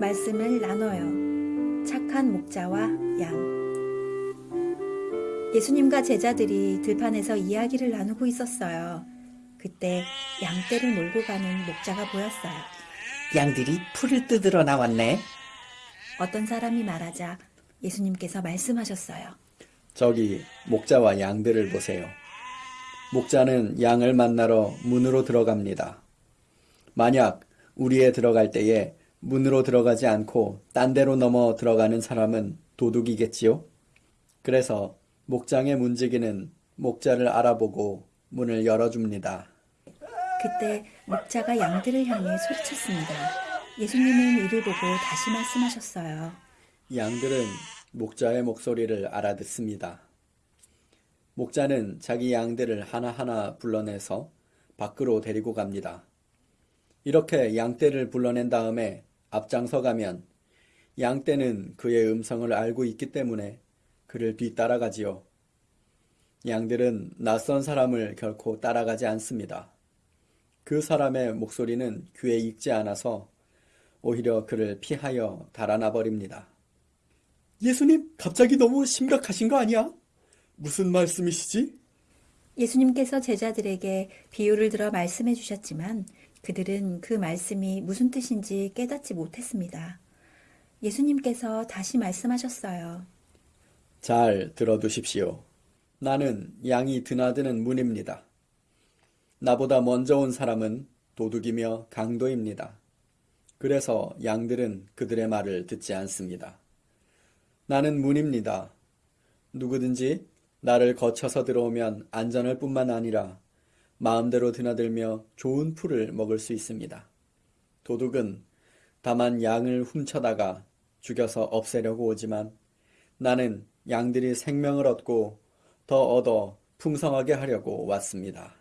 말씀을 나눠요. 착한 목자와 양. 예수님과 제자들이 들판에서 이야기를 나누고 있었어요. 그때 양떼를 몰고 가는 목자가 보였어요. 양들이 풀을 뜯으러 나왔네. 어떤 사람이 말하자 예수님께서 말씀하셨어요. 저기 목자와 양들을 보세요. 목자는 양을 만나러 문으로 들어갑니다. 만약 우리에 들어갈 때에 문으로 들어가지 않고 딴 데로 넘어 들어가는 사람은 도둑이겠지요? 그래서 목장의 문지기는 목자를 알아보고 문을 열어줍니다. 그때 목자가 양들을 향해 소리쳤습니다. 예수님은 이를 보고 다시 말씀하셨어요. 양들은 목자의 목소리를 알아듣습니다. 목자는 자기 양들을 하나하나 불러내서 밖으로 데리고 갑니다. 이렇게 양떼를 불러낸 다음에 앞장서 가면 양떼는 그의 음성을 알고 있기 때문에 그를 뒤따라가지요. 양들은 낯선 사람을 결코 따라가지 않습니다. 그 사람의 목소리는 귀에 익지 않아서 오히려 그를 피하여 달아나 버립니다. 예수님, 갑자기 너무 심각하신 거 아니야? 무슨 말씀이시지? 예수님께서 제자들에게 비유를 들어 말씀해 주셨지만 그들은 그 말씀이 무슨 뜻인지 깨닫지 못했습니다. 예수님께서 다시 말씀하셨어요. 잘 들어두십시오. 나는 양이 드나드는 문입니다. 나보다 먼저 온 사람은 도둑이며 강도입니다. 그래서 양들은 그들의 말을 듣지 않습니다. 나는 문입니다. 누구든지 나를 거쳐서 들어오면 안전할 뿐만 아니라 마음대로 드나들며 좋은 풀을 먹을 수 있습니다. 도둑은 다만 양을 훔쳐다가 죽여서 없애려고 오지만 나는 양들이 생명을 얻고 더 얻어 풍성하게 하려고 왔습니다.